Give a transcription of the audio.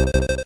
you